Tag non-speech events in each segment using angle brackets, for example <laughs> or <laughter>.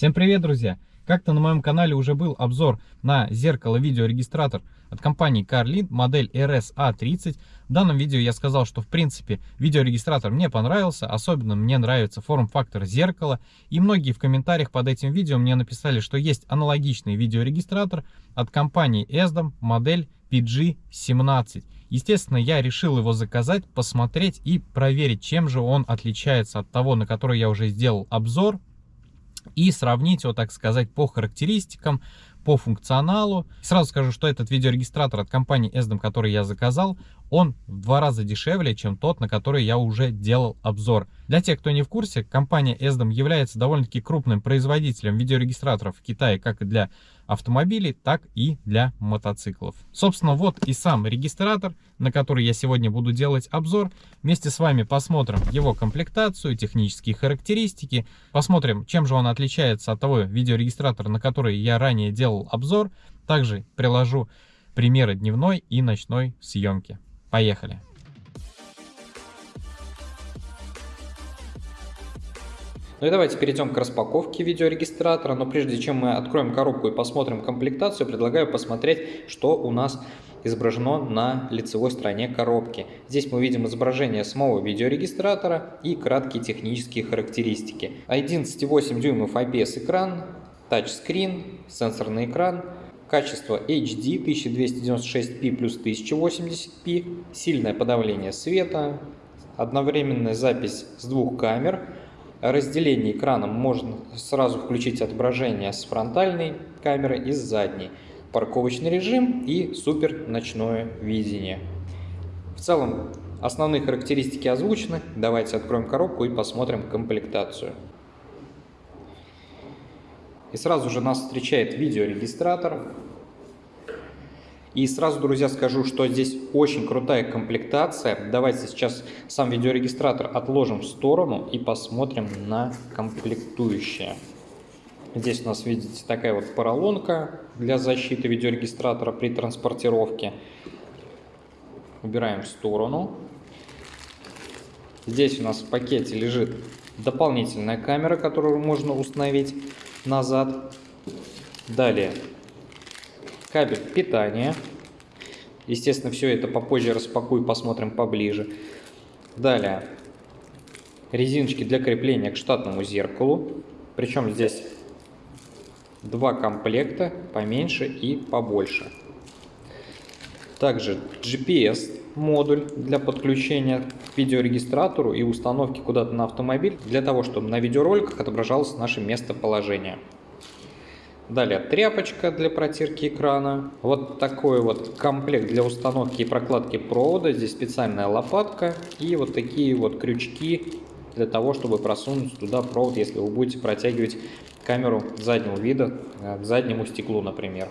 Всем привет, друзья! Как-то на моем канале уже был обзор на зеркало-видеорегистратор от компании Carlin, модель RSA30. В данном видео я сказал, что в принципе видеорегистратор мне понравился, особенно мне нравится форм-фактор зеркала. И многие в комментариях под этим видео мне написали, что есть аналогичный видеорегистратор от компании ESDOM, модель PG17. Естественно, я решил его заказать, посмотреть и проверить, чем же он отличается от того, на который я уже сделал обзор и сравнить его, так сказать, по характеристикам, по функционалу. Сразу скажу, что этот видеорегистратор от компании ESDOM, который я заказал, он в два раза дешевле, чем тот, на который я уже делал обзор. Для тех, кто не в курсе, компания ESDOM является довольно-таки крупным производителем видеорегистраторов в Китае, как для автомобилей, так и для мотоциклов. Собственно, вот и сам регистратор, на который я сегодня буду делать обзор. Вместе с вами посмотрим его комплектацию, технические характеристики, посмотрим, чем же он отличается от того видеорегистратора, на который я ранее делал обзор. Также приложу примеры дневной и ночной съемки. Поехали! Ну и давайте перейдем к распаковке видеорегистратора, но прежде чем мы откроем коробку и посмотрим комплектацию, предлагаю посмотреть, что у нас изображено на лицевой стороне коробки. Здесь мы видим изображение самого видеорегистратора и краткие технические характеристики. 11,8 дюймов IPS экран, тачскрин, сенсорный экран, качество HD 1296p плюс 1080p, сильное подавление света, одновременная запись с двух камер – разделении экрана можно сразу включить отображение с фронтальной камеры и с задней, парковочный режим и супер ночное видение. В целом основные характеристики озвучены. Давайте откроем коробку и посмотрим комплектацию. И сразу же нас встречает видеорегистратор. И сразу, друзья, скажу, что здесь очень крутая комплектация. Давайте сейчас сам видеорегистратор отложим в сторону и посмотрим на комплектующие. Здесь у нас, видите, такая вот поролонка для защиты видеорегистратора при транспортировке. Убираем в сторону. Здесь у нас в пакете лежит дополнительная камера, которую можно установить назад. Далее кабель питания. Естественно, все это попозже распакую, посмотрим поближе. Далее, резиночки для крепления к штатному зеркалу. Причем здесь два комплекта, поменьше и побольше. Также GPS модуль для подключения к видеорегистратору и установки куда-то на автомобиль, для того, чтобы на видеороликах отображалось наше местоположение. Далее тряпочка для протирки экрана. Вот такой вот комплект для установки и прокладки провода. Здесь специальная лопатка и вот такие вот крючки для того, чтобы просунуть туда провод, если вы будете протягивать камеру заднего вида э, к заднему стеклу, например.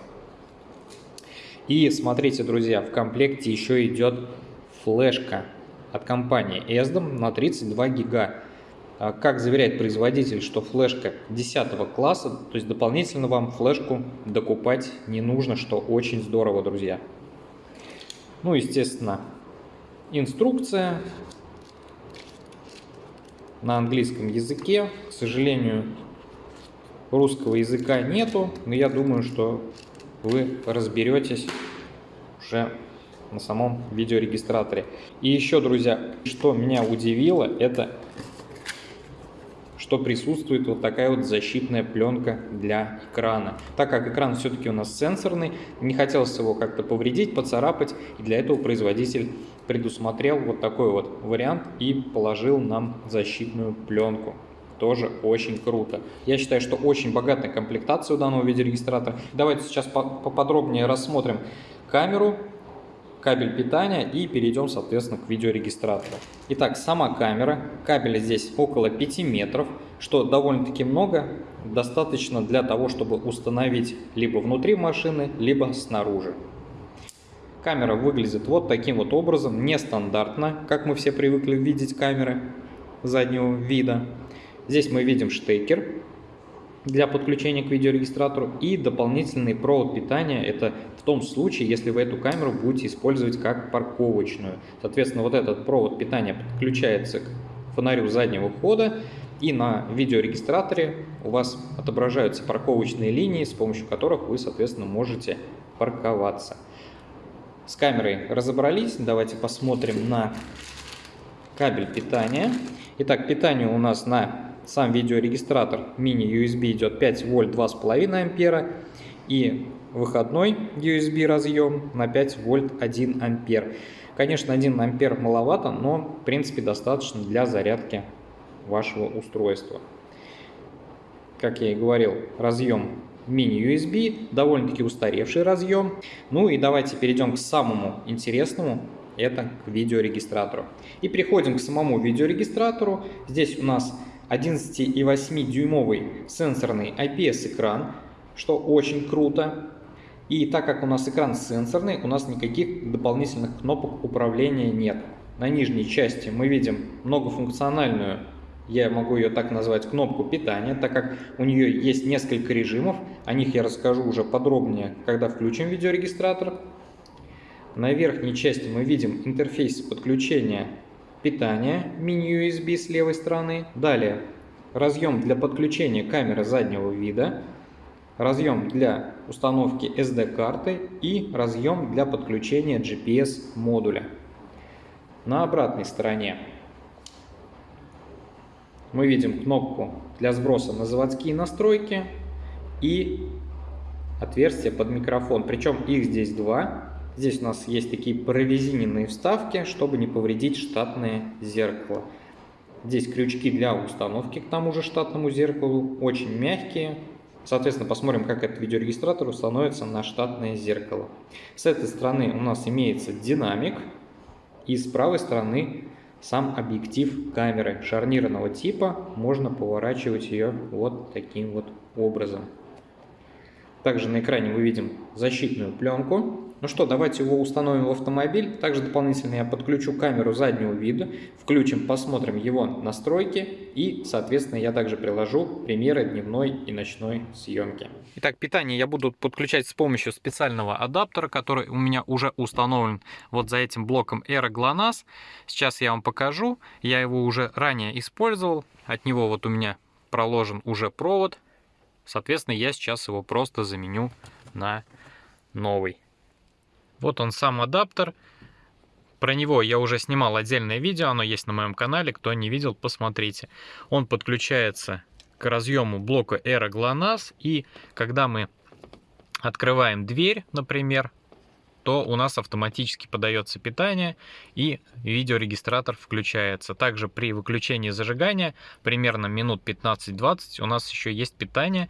И смотрите, друзья, в комплекте еще идет флешка от компании ESDOM на 32 гига. А как заверяет производитель, что флешка 10 класса, то есть дополнительно вам флешку докупать не нужно, что очень здорово, друзья. Ну, естественно, инструкция на английском языке. К сожалению, русского языка нету, но я думаю, что вы разберетесь уже на самом видеорегистраторе. И еще, друзья, что меня удивило, это что присутствует вот такая вот защитная пленка для экрана. Так как экран все-таки у нас сенсорный, не хотелось его как-то повредить, поцарапать, и для этого производитель предусмотрел вот такой вот вариант и положил нам защитную пленку тоже очень круто. Я считаю, что очень богатая комплектация у данного видеорегистратора. Давайте сейчас поподробнее рассмотрим камеру, кабель питания и перейдем, соответственно, к видеорегистратору. Итак, сама камера. Кабеля здесь около 5 метров, что довольно-таки много. Достаточно для того, чтобы установить либо внутри машины, либо снаружи. Камера выглядит вот таким вот образом, нестандартно, как мы все привыкли видеть камеры заднего вида. Здесь мы видим штекер для подключения к видеорегистратору и дополнительный провод питания. Это в том случае, если вы эту камеру будете использовать как парковочную. Соответственно, вот этот провод питания подключается к фонарю заднего хода И на видеорегистраторе у вас отображаются парковочные линии, с помощью которых вы, соответственно, можете парковаться. С камерой разобрались. Давайте посмотрим на кабель питания. Итак, питание у нас на сам видеорегистратор мини-USB идет 5 вольт 2,5 ампера. И выходной USB разъем на 5 вольт 1 ампер. Конечно, 1 ампер маловато, но в принципе достаточно для зарядки вашего устройства. Как я и говорил, разъем мини-USB, довольно-таки устаревший разъем. Ну и давайте перейдем к самому интересному, это к видеорегистратору. И переходим к самому видеорегистратору. Здесь у нас 11,8 дюймовый сенсорный IPS-экран, что очень круто. И так как у нас экран сенсорный, у нас никаких дополнительных кнопок управления нет. На нижней части мы видим многофункциональную я могу ее так назвать, кнопку питания, так как у нее есть несколько режимов, о них я расскажу уже подробнее, когда включим видеорегистратор. На верхней части мы видим интерфейс подключения питания мини-USB с левой стороны. Далее разъем для подключения камеры заднего вида, разъем для установки SD-карты и разъем для подключения GPS-модуля. На обратной стороне мы видим кнопку для сброса на заводские настройки и отверстие под микрофон. Причем их здесь два. Здесь у нас есть такие прорезиненные вставки, чтобы не повредить штатное зеркало. Здесь крючки для установки к тому же штатному зеркалу, очень мягкие. Соответственно, посмотрим, как этот видеорегистратор установится на штатное зеркало. С этой стороны у нас имеется динамик, и с правой стороны сам объектив камеры шарнирного типа, можно поворачивать ее вот таким вот образом. Также на экране мы видим защитную пленку. Ну что, давайте его установим в автомобиль. Также дополнительно я подключу камеру заднего вида, включим, посмотрим его настройки и, соответственно, я также приложу примеры дневной и ночной съемки. Итак, питание я буду подключать с помощью специального адаптера, который у меня уже установлен вот за этим блоком Aero GLONASS. Сейчас я вам покажу. Я его уже ранее использовал. От него вот у меня проложен уже провод Соответственно, я сейчас его просто заменю на новый. Вот он сам адаптер. Про него я уже снимал отдельное видео, оно есть на моем канале. Кто не видел, посмотрите. Он подключается к разъему блока Aero GLONASS. И когда мы открываем дверь, например, то у нас автоматически подается питание и видеорегистратор включается. Также при выключении зажигания примерно минут 15-20 у нас еще есть питание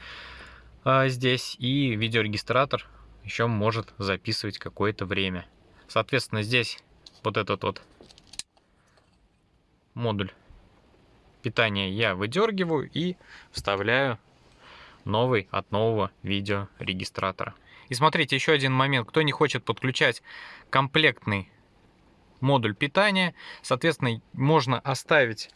а, здесь и видеорегистратор еще может записывать какое-то время. Соответственно, здесь вот этот вот модуль питания я выдергиваю и вставляю новый от нового видеорегистратора. И смотрите, еще один момент. Кто не хочет подключать комплектный модуль питания, соответственно, можно оставить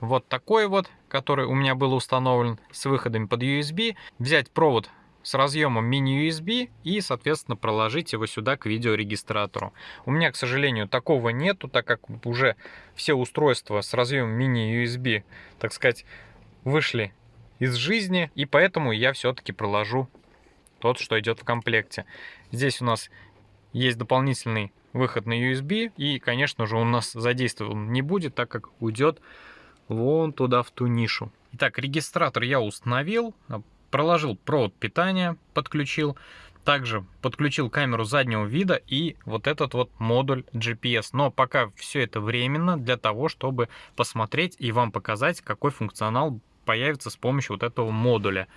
вот такой вот, который у меня был установлен с выходами под USB, взять провод с разъемом мини-USB и, соответственно, проложить его сюда к видеорегистратору. У меня, к сожалению, такого нету, так как уже все устройства с разъемом мини-USB, так сказать, вышли из жизни, и поэтому я все-таки проложу тот, что идет в комплекте. Здесь у нас есть дополнительный выход на USB, и, конечно же, у нас задействован не будет, так как уйдет вон туда, в ту нишу. Итак, регистратор я установил, проложил провод питания, подключил, также подключил камеру заднего вида и вот этот вот модуль GPS. Но пока все это временно для того, чтобы посмотреть и вам показать, какой функционал появится с помощью вот этого модуля.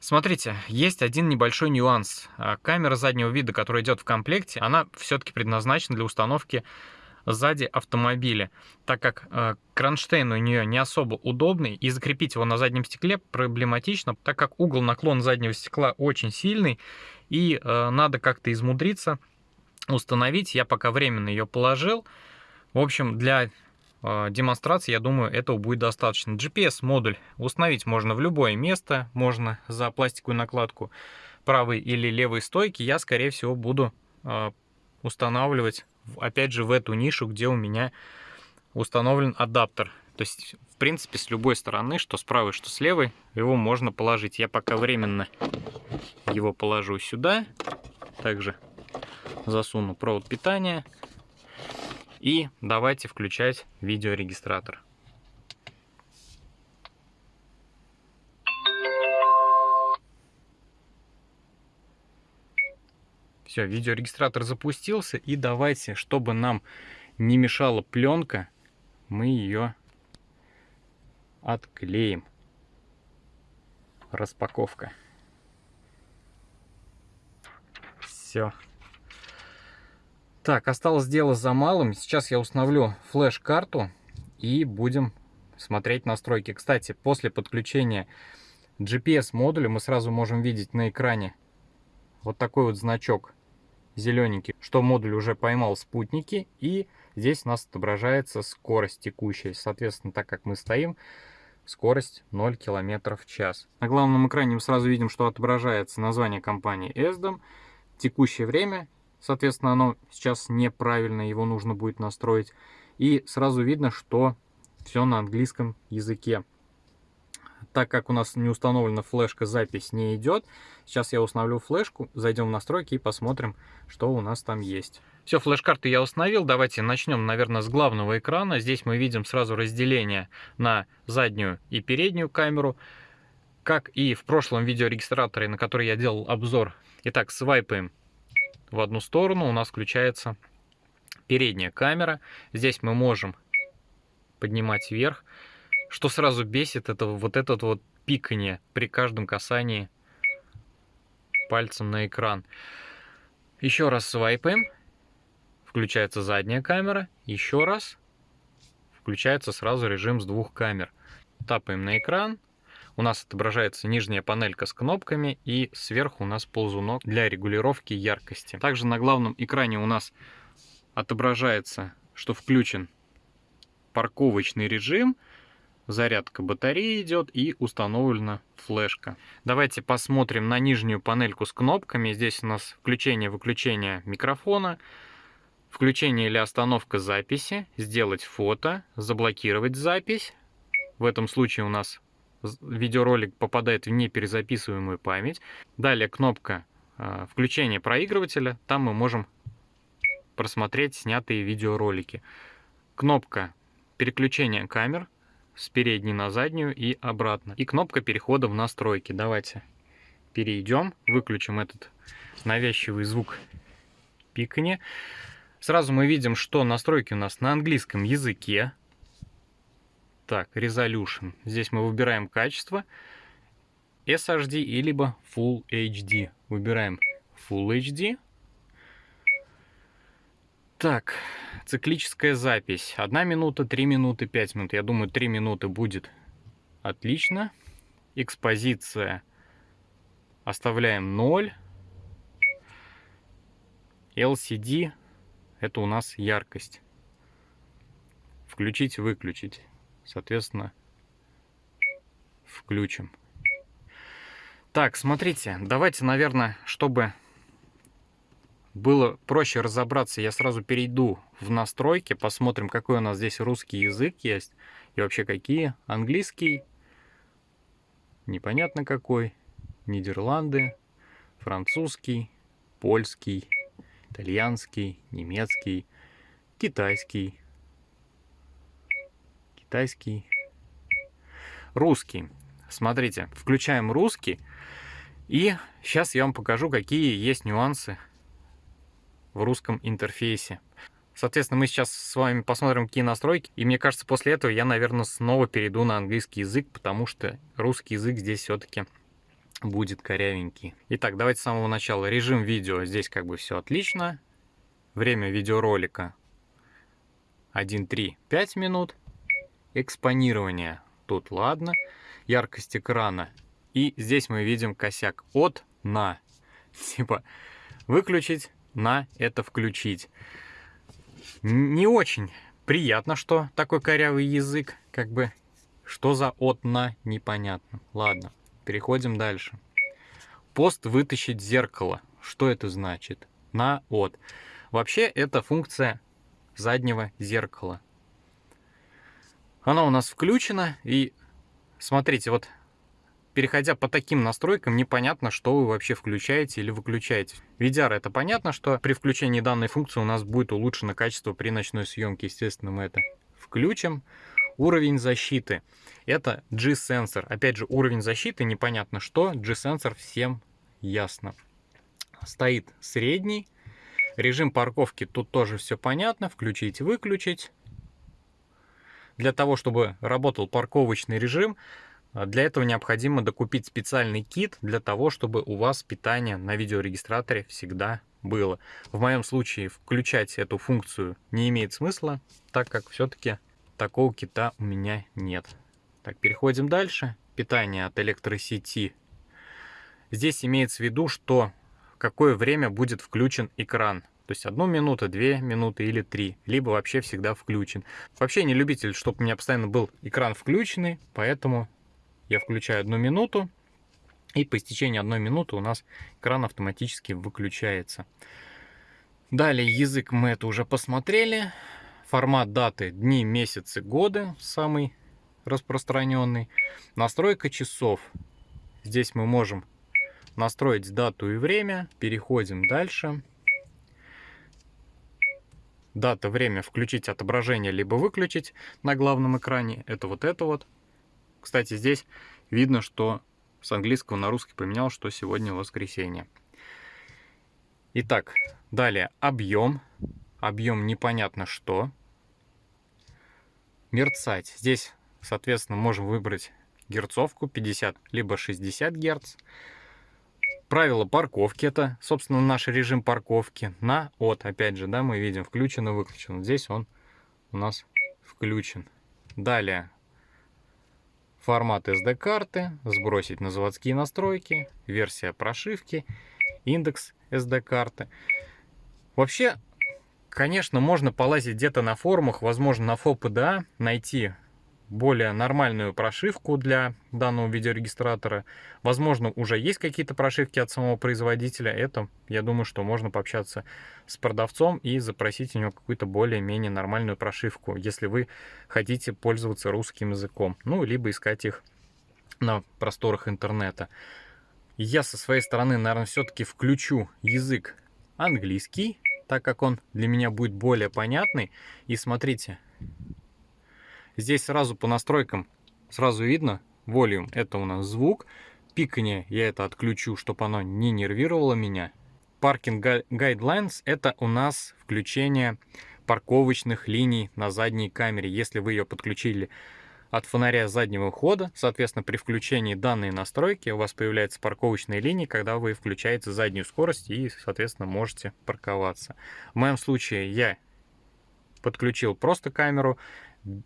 Смотрите, есть один небольшой нюанс. А, камера заднего вида, которая идет в комплекте, она все-таки предназначена для установки сзади автомобиля, так как э, кронштейн у нее не особо удобный, и закрепить его на заднем стекле проблематично, так как угол наклона заднего стекла очень сильный, и э, надо как-то измудриться установить. Я пока временно ее положил. В общем, для а, демонстрации, я думаю, этого будет достаточно. GPS-модуль установить можно в любое место, можно за пластиковую накладку правой или левой стойки. Я, скорее всего, буду устанавливать, опять же, в эту нишу, где у меня установлен адаптер То есть, в принципе, с любой стороны, что с правой, что с левой, его можно положить. Я пока временно его положу сюда. Также засуну провод питания. И давайте включать видеорегистратор. Все, видеорегистратор запустился. И давайте, чтобы нам не мешала пленка, мы ее отклеим. Распаковка. Все. Так, осталось дело за малым. Сейчас я установлю флеш-карту и будем смотреть настройки. Кстати, после подключения GPS-модуля мы сразу можем видеть на экране вот такой вот значок зелененький, что модуль уже поймал спутники, и здесь у нас отображается скорость текущая. Соответственно, так как мы стоим, скорость 0 км в час. На главном экране мы сразу видим, что отображается название компании ESDOM, текущее время, соответственно, оно сейчас неправильно, его нужно будет настроить, и сразу видно, что все на английском языке так как у нас не установлена флешка, запись не идет. Сейчас я установлю флешку, зайдем в настройки и посмотрим, что у нас там есть. Все, флеш-карты я установил. Давайте начнем, наверное, с главного экрана. Здесь мы видим сразу разделение на заднюю и переднюю камеру. Как и в прошлом видеорегистраторе, на который я делал обзор. Итак, свайпаем в одну сторону, у нас включается передняя камера. Здесь мы можем поднимать вверх. Что сразу бесит, это вот этот вот пикание при каждом касании пальцем на экран. Еще раз свайпаем. Включается задняя камера. Еще раз. Включается сразу режим с двух камер. Тапаем на экран. У нас отображается нижняя панелька с кнопками и сверху у нас ползунок для регулировки яркости. Также на главном экране у нас отображается, что включен парковочный режим – зарядка батареи идет и установлена флешка. Давайте посмотрим на нижнюю панельку с кнопками. Здесь у нас включение-выключение микрофона, включение или остановка записи, сделать фото, заблокировать запись. В этом случае у нас видеоролик попадает в неперезаписываемую память. Далее кнопка а, включения проигрывателя. Там мы можем просмотреть снятые видеоролики. Кнопка переключения камер с передней на заднюю и обратно. И кнопка перехода в настройки. Давайте перейдем, выключим этот навязчивый звук пикания. Сразу мы видим, что настройки у нас на английском языке. Так, Resolution. Здесь мы выбираем качество. SHD и либо Full HD. Выбираем Full HD. Так, циклическая запись. Одна минута, три минуты, пять минут. Я думаю, три минуты будет отлично. Экспозиция оставляем 0. LCD это у нас яркость. Включить, выключить. Соответственно, включим. Так, смотрите, давайте, наверное, чтобы было проще разобраться, я сразу перейду в настройки, посмотрим, какой у нас здесь русский язык есть, и вообще какие. Английский, непонятно какой, Нидерланды, французский, польский, итальянский, немецкий, китайский, китайский, русский. Смотрите, включаем русский, и сейчас я вам покажу, какие есть нюансы в русском интерфейсе. Соответственно, мы сейчас с вами посмотрим, какие настройки. И мне кажется, после этого я, наверное, снова перейду на английский язык, потому что русский язык здесь все-таки будет корявенький. Итак, давайте с самого начала. Режим видео. Здесь как бы все отлично. Время видеоролика 1.3-5 минут. Экспонирование. Тут ладно. Яркость экрана. И здесь мы видим косяк от на. <laughs> Типа выключить на это включить. Не очень приятно, что такой корявый язык, как бы, что за от на непонятно. Ладно, переходим дальше. Пост вытащить зеркало. Что это значит? На от. Вообще это функция заднего зеркала. Она у нас включена. И смотрите, вот переходя по таким настройкам, непонятно, что вы вообще включаете или выключаете. VDR это понятно, что при включении данной функции у нас будет улучшено качество при ночной съемке. Естественно, мы это включим. Уровень защиты. Это G-сенсор. Опять же, уровень защиты непонятно что. G-сенсор всем ясно. Стоит средний. Режим парковки тут тоже все понятно. Включить, выключить. Для того, чтобы работал парковочный режим, для этого необходимо докупить специальный кит для того, чтобы у вас питание на видеорегистраторе всегда было. В моем случае включать эту функцию не имеет смысла, так как все-таки такого кита у меня нет. Так, переходим дальше. Питание от электросети. Здесь имеется в виду, что какое время будет включен экран. То есть одну минуту, две минуты или три, либо вообще всегда включен. Вообще не любитель, чтобы у меня постоянно был экран включенный, поэтому я включаю одну минуту, и по истечении одной минуты у нас экран автоматически выключается. Далее язык мы это уже посмотрели. Формат даты, дни, месяцы, годы, самый распространенный. Настройка часов. Здесь мы можем настроить дату и время. Переходим дальше. Дата, время, включить отображение, либо выключить на главном экране. Это вот это вот. Кстати, здесь видно, что с английского на русский поменял, что сегодня воскресенье. Итак, далее объем. Объем непонятно что. Мерцать. Здесь, соответственно, можем выбрать герцовку 50 либо 60 герц. Правило парковки это, собственно, наш режим парковки. На от, опять же, да, мы видим включен и выключен. Здесь он у нас включен. Далее формат SD-карты, сбросить на заводские настройки, версия прошивки, индекс SD-карты. Вообще, конечно, можно полазить где-то на форумах, возможно, на FOPDA, найти более нормальную прошивку для данного видеорегистратора. Возможно, уже есть какие-то прошивки от самого производителя. Это, я думаю, что можно пообщаться с продавцом и запросить у него какую-то более-менее нормальную прошивку, если вы хотите пользоваться русским языком. Ну, либо искать их на просторах интернета. Я со своей стороны, наверное, все-таки включу язык английский, так как он для меня будет более понятный. И смотрите, Здесь сразу по настройкам сразу видно, волюм это у нас звук, пикание я это отключу, чтобы оно не нервировало меня. Паркинг Guidelines это у нас включение парковочных линий на задней камере. Если вы ее подключили от фонаря заднего хода, соответственно, при включении данной настройки у вас появляются парковочные линии, когда вы включаете заднюю скорость и, соответственно, можете парковаться. В моем случае я подключил просто камеру,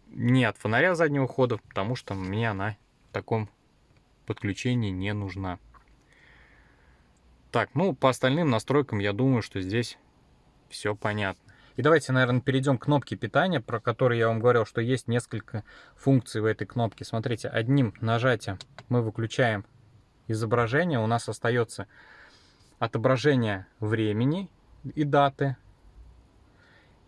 не от фонаря заднего хода, потому что мне она в таком подключении не нужна. Так, ну по остальным настройкам я думаю, что здесь все понятно. И давайте, наверное, перейдем к кнопке питания, про которую я вам говорил, что есть несколько функций в этой кнопке. Смотрите, одним нажатием мы выключаем изображение, у нас остается отображение времени и даты.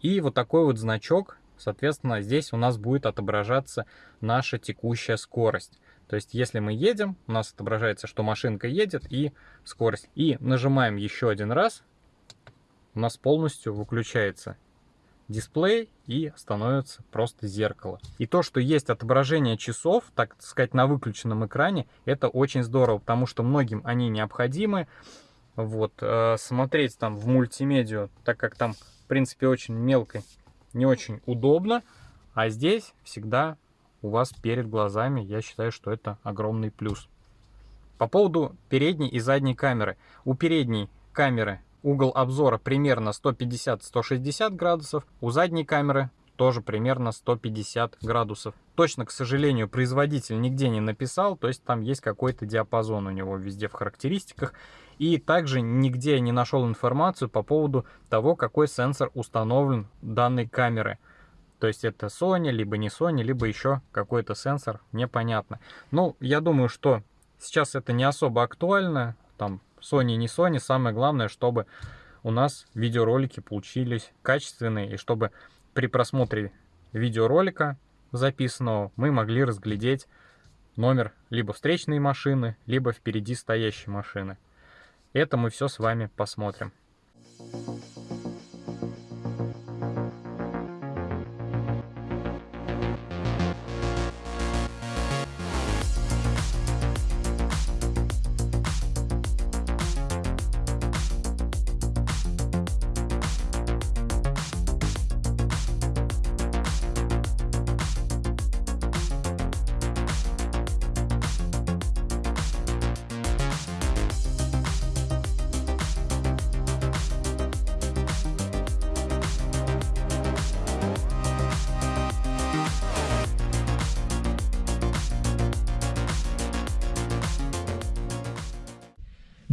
И вот такой вот значок Соответственно, здесь у нас будет отображаться наша текущая скорость. То есть, если мы едем, у нас отображается, что машинка едет и скорость. И нажимаем еще один раз, у нас полностью выключается дисплей и становится просто зеркало. И то, что есть отображение часов, так сказать, на выключенном экране, это очень здорово, потому что многим они необходимы. Вот, э, смотреть там в мультимедиа, так как там, в принципе, очень мелко не очень удобно, а здесь всегда у вас перед глазами, я считаю, что это огромный плюс. По поводу передней и задней камеры. У передней камеры угол обзора примерно 150-160 градусов, у задней камеры тоже примерно 150 градусов. Точно, к сожалению, производитель нигде не написал, то есть там есть какой-то диапазон у него везде в характеристиках. И также нигде не нашел информацию по поводу того, какой сенсор установлен данной камеры. То есть это Sony, либо не Sony, либо еще какой-то сенсор, непонятно. Ну, я думаю, что сейчас это не особо актуально. Там Sony, не Sony, самое главное, чтобы у нас видеоролики получились качественные, и чтобы при просмотре видеоролика записанного мы могли разглядеть номер либо встречной машины, либо впереди стоящей машины. Это мы все с вами посмотрим.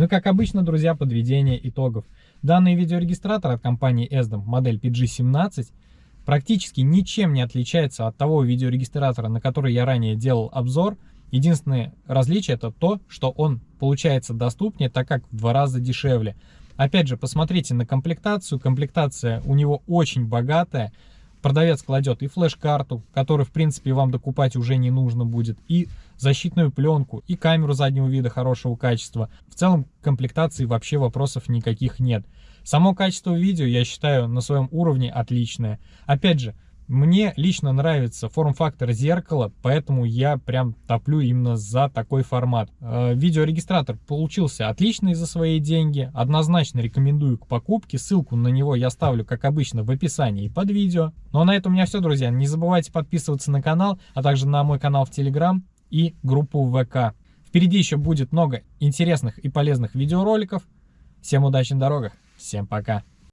Ну и как обычно, друзья, подведение итогов. Данный видеорегистратор от компании ESDOM, модель PG17, практически ничем не отличается от того видеорегистратора, на который я ранее делал обзор. Единственное различие это то, что он получается доступнее, так как в два раза дешевле. Опять же, посмотрите на комплектацию. Комплектация у него очень богатая. Продавец кладет и флеш-карту, которую, в принципе, вам докупать уже не нужно будет, и защитную пленку, и камеру заднего вида хорошего качества. В целом, комплектации вообще вопросов никаких нет. Само качество видео, я считаю, на своем уровне отличное. Опять же, мне лично нравится форм-фактор зеркала, поэтому я прям топлю именно за такой формат. Э, видеорегистратор получился отличный за свои деньги, однозначно рекомендую к покупке, ссылку на него я ставлю, как обычно, в описании под видео. Ну а на этом у меня все, друзья, не забывайте подписываться на канал, а также на мой канал в Телеграм и группу ВК. Впереди еще будет много интересных и полезных видеороликов. Всем удачи на дорогах, всем пока!